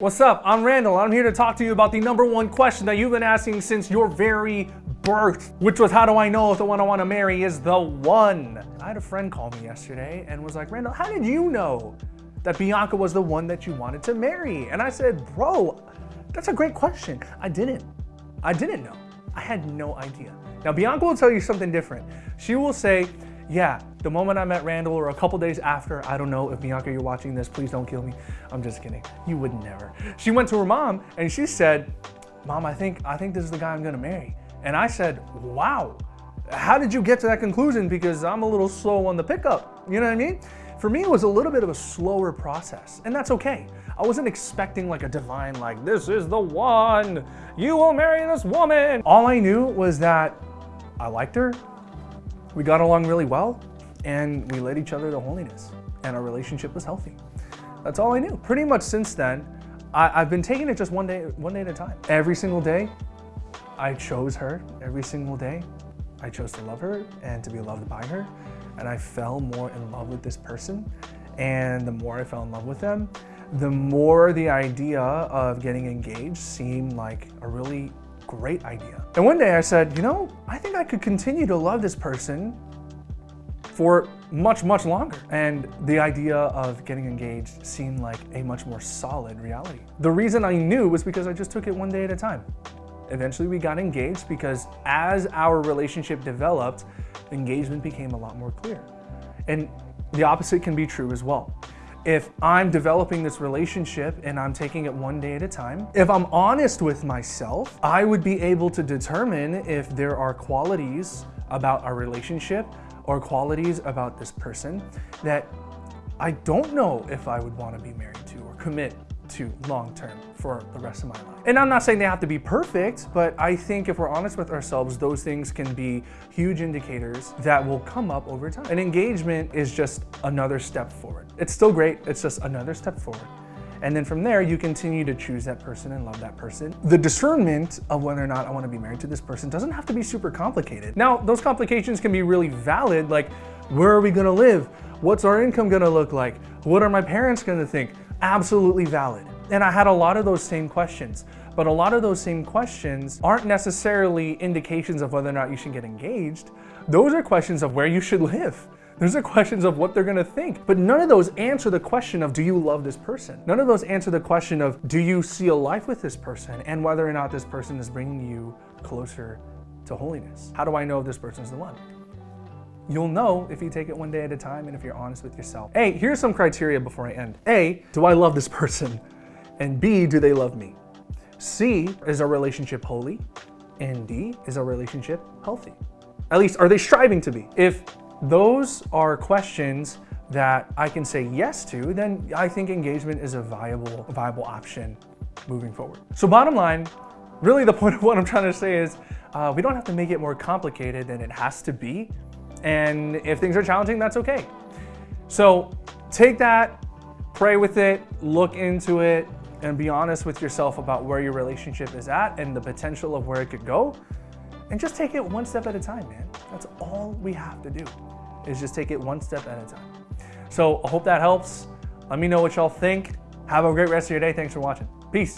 What's up? I'm Randall. I'm here to talk to you about the number one question that you've been asking since your very birth, which was how do I know if the one I want to marry is the one? I had a friend call me yesterday and was like, Randall, how did you know that Bianca was the one that you wanted to marry? And I said, bro, that's a great question. I didn't. I didn't know. I had no idea. Now, Bianca will tell you something different. She will say, yeah, the moment I met Randall or a couple days after, I don't know if Bianca, you're watching this, please don't kill me. I'm just kidding. You would never. She went to her mom and she said, Mom, I think, I think this is the guy I'm gonna marry. And I said, wow, how did you get to that conclusion? Because I'm a little slow on the pickup, you know what I mean? For me, it was a little bit of a slower process, and that's okay. I wasn't expecting like a divine, like, this is the one, you will marry this woman. All I knew was that I liked her, we got along really well and we led each other to holiness and our relationship was healthy. That's all I knew. Pretty much since then, I, have been taking it just one day, one day at a time. Every single day, I chose her. Every single day, I chose to love her and to be loved by her. And I fell more in love with this person. And the more I fell in love with them, the more the idea of getting engaged seemed like a really great idea. And one day I said, you know, I think I could continue to love this person for much, much longer. And the idea of getting engaged seemed like a much more solid reality. The reason I knew was because I just took it one day at a time. Eventually we got engaged because as our relationship developed, engagement became a lot more clear. And the opposite can be true as well if I'm developing this relationship and I'm taking it one day at a time, if I'm honest with myself, I would be able to determine if there are qualities about our relationship or qualities about this person that I don't know if I would want to be married to or commit to long term for the rest of my life. And I'm not saying they have to be perfect, but I think if we're honest with ourselves, those things can be huge indicators that will come up over time. An engagement is just another step forward. It's still great, it's just another step forward. And then from there, you continue to choose that person and love that person. The discernment of whether or not I want to be married to this person doesn't have to be super complicated. Now, those complications can be really valid, like where are we going to live? What's our income going to look like? What are my parents going to think? Absolutely valid. And I had a lot of those same questions, but a lot of those same questions aren't necessarily indications of whether or not you should get engaged. Those are questions of where you should live. Those are questions of what they're gonna think. But none of those answer the question of do you love this person? None of those answer the question of do you see a life with this person and whether or not this person is bringing you closer to holiness. How do I know if this person is the one? You'll know if you take it one day at a time and if you're honest with yourself. A, here's some criteria before I end. A, do I love this person? And B, do they love me? C, is our relationship holy? And D, is our relationship healthy? At least, are they striving to be? If those are questions that I can say yes to, then I think engagement is a viable, viable option moving forward. So bottom line, really the point of what I'm trying to say is uh, we don't have to make it more complicated than it has to be. And if things are challenging, that's okay. So take that, pray with it, look into it, and be honest with yourself about where your relationship is at and the potential of where it could go. And just take it one step at a time, man. That's all we have to do, is just take it one step at a time. So I hope that helps. Let me know what y'all think. Have a great rest of your day. Thanks for watching. Peace.